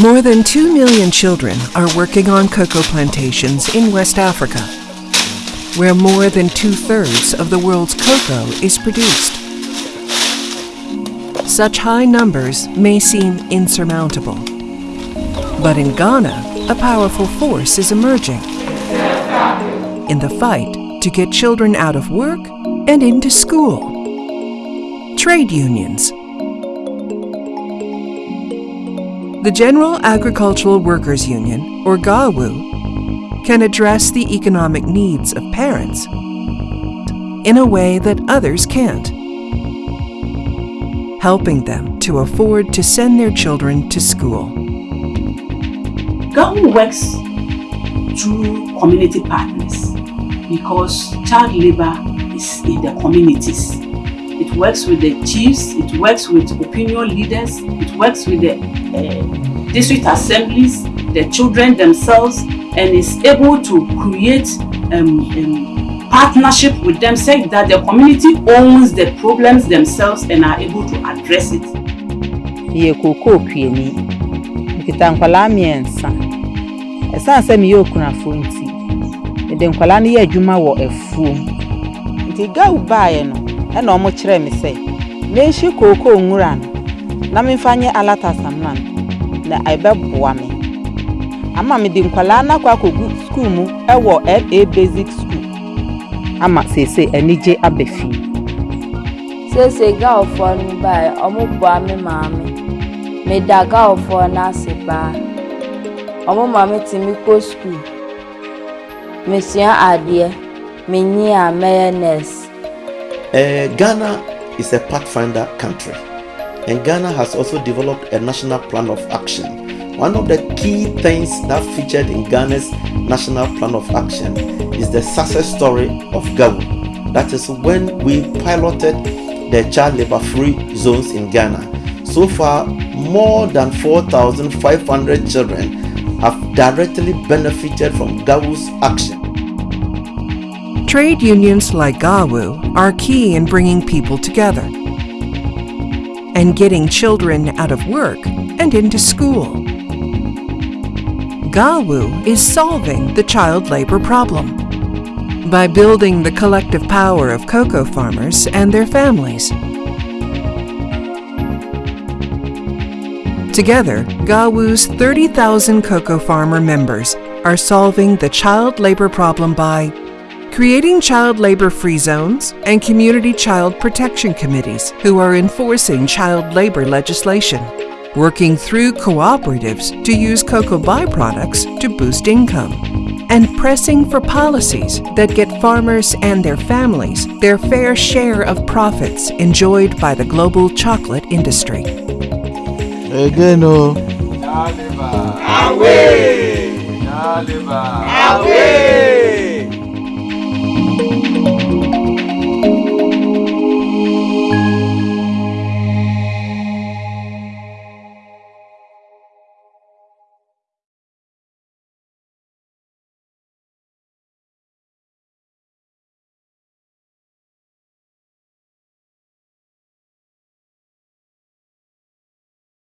More than 2 million children are working on cocoa plantations in West Africa, where more than two thirds of the world's cocoa is produced. Such high numbers may seem insurmountable. But in Ghana, a powerful force is emerging in the fight to get children out of work and into school. Trade unions. The General Agricultural Workers Union, or GAWU, can address the economic needs of parents in a way that others can't, helping them to afford to send their children to school. GAWU works through community partners because child labor is in the communities. It works with the chiefs, it works with opinion leaders, it works with the uh, district assemblies, the children themselves, and is able to create um, um, partnership with them, say that the community owns the problems themselves and are able to address it. Yɛ kookoo kueni, nkita nkwalaa mmiɛnsa. Ɛsan sɛ meyɛ okunafoɔ nti, mede nkwalaa no yɛ adwuma wɔ afuom. Nti gawu baeɛ no, ena omuchire mise menshi koko onwuran na mfanye alata samman na ebe bua me. Ama me di nkwala na kwa kogu mu ewo FA basic school. Ama sese enije abefi sese girl no by omo bua me maame. Me da girl for na se maame ti mi ko school mesua adeɛ. Menyi a mɛyɛ nurse. Uh, Ghana is a pathfinder country, and Ghana has also developed a national plan of action. One of the key things that featured in Ghana's national plan of action is the success story of Gawu. That is when we piloted the child labor free zones in Ghana. So far, more than 4,500 children have directly benefited from Gawu's action. Trade unions like GAWU are key in bringing people together and getting children out of work and into school. GAWU is solving the child labor problem by building the collective power of cocoa farmers and their families. Together, GAWU's 30,000 cocoa farmer members are solving the child labor problem by creating child labor free zones and community child protection committees who are enforcing child labor legislation, working through cooperatives to use cocoa byproducts to boost income, and pressing for policies that get farmers and their families their fair share of profits enjoyed by the global chocolate industry. Again, oh. Away! Away!